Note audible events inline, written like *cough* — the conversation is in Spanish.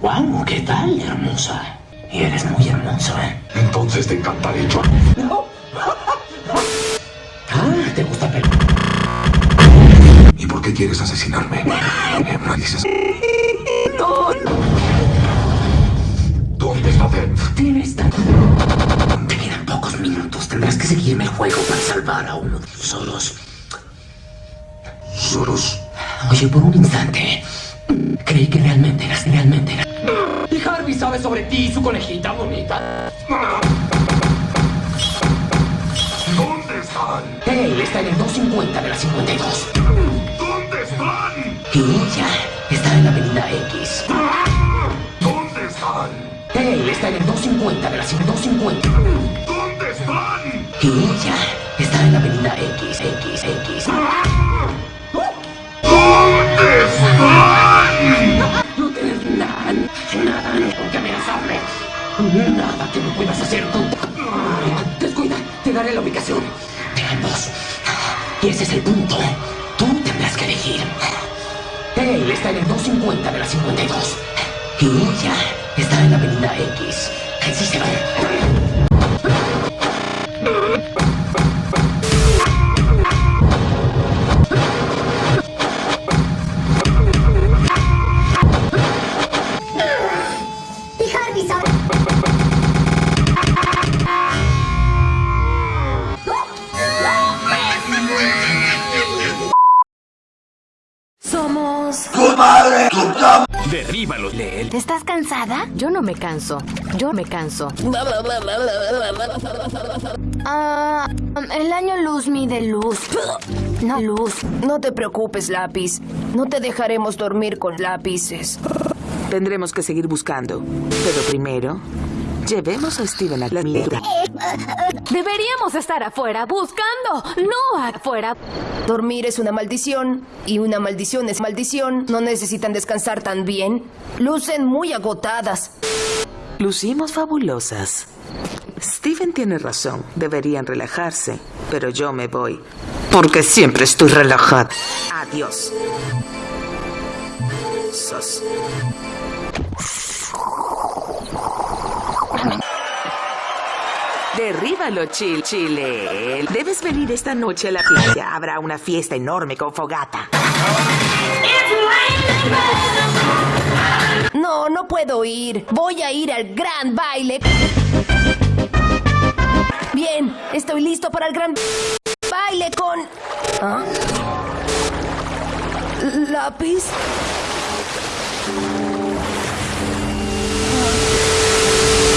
Wow, ¿qué tal, hermosa? Y eres muy hermoso, ¿eh? Entonces te encantaré yo. *laughs* Ah, ¿te gusta pelear? ¿Y por qué quieres asesinarme? Eh, me dices... ¿Dónde está Dev? Tienes tan... Te quedan pocos minutos. Tendrás que seguirme el juego para salvar a uno de tus solos. Soros. Oye, por un instante... Creí que realmente eras, realmente eras... Sabe sobre ti y su conejita bonita. ¿Dónde están? Él está en el 250 de la 52. ¿Dónde están? Y ella está en la avenida X. ¿Dónde están? Él está en el 250 de la 250. ¿Dónde están? Y ella está en la avenida X, X, X. Nada que no puedas hacer. Descuida, te daré la ubicación. De ambos. Y ese es el punto. Tú tendrás que elegir. Él está en el 250 de la 52. Y ella está en la avenida X. Así se. Somos... Derríbalo. Lee él. ¿Estás cansada? Yo no me canso. Yo me canso. Ah, el año luz mide luz. No luz. No te preocupes, lápiz. No te dejaremos dormir con lápices. Tendremos que seguir buscando. Pero primero, llevemos a Steven a la mira. Deberíamos estar afuera buscando, no afuera. Dormir es una maldición. Y una maldición es maldición. No necesitan descansar tan bien. Lucen muy agotadas. Lucimos fabulosas. Steven tiene razón. Deberían relajarse. Pero yo me voy. Porque siempre estoy relajada. Adiós. Sos. Derríbalo, Chil Chile. Debes venir esta noche a la playa. Habrá una fiesta enorme con fogata. No, no puedo ir. Voy a ir al gran baile. Bien, estoy listo para el gran baile con... ¿Ah? ¿Lápiz?